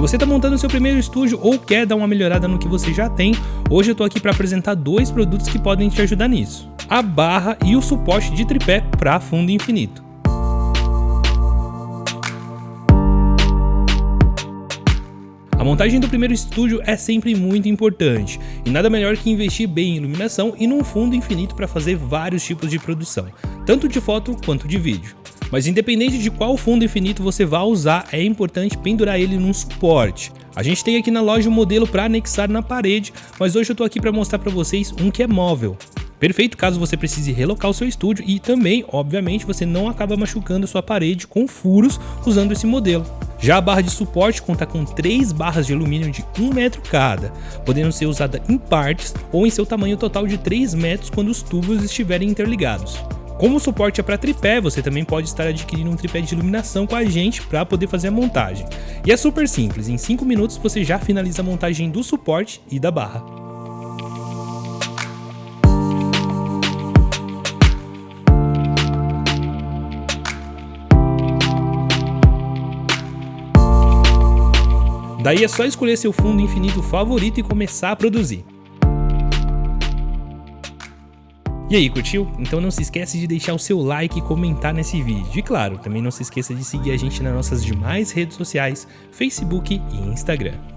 você está montando seu primeiro estúdio ou quer dar uma melhorada no que você já tem, hoje eu estou aqui para apresentar dois produtos que podem te ajudar nisso. A barra e o suporte de tripé para fundo infinito. A montagem do primeiro estúdio é sempre muito importante, e nada melhor que investir bem em iluminação e num fundo infinito para fazer vários tipos de produção, tanto de foto quanto de vídeo. Mas independente de qual fundo infinito você vá usar, é importante pendurar ele num suporte. A gente tem aqui na loja um modelo para anexar na parede, mas hoje eu estou aqui para mostrar para vocês um que é móvel. Perfeito caso você precise relocar o seu estúdio e também, obviamente, você não acaba machucando sua parede com furos usando esse modelo. Já a barra de suporte conta com três barras de alumínio de 1 metro cada, podendo ser usada em partes ou em seu tamanho total de 3 metros quando os tubos estiverem interligados. Como o suporte é para tripé, você também pode estar adquirindo um tripé de iluminação com a gente para poder fazer a montagem. E é super simples, em 5 minutos você já finaliza a montagem do suporte e da barra. Daí é só escolher seu fundo infinito favorito e começar a produzir. E aí, curtiu? Então não se esquece de deixar o seu like e comentar nesse vídeo. E claro, também não se esqueça de seguir a gente nas nossas demais redes sociais, Facebook e Instagram.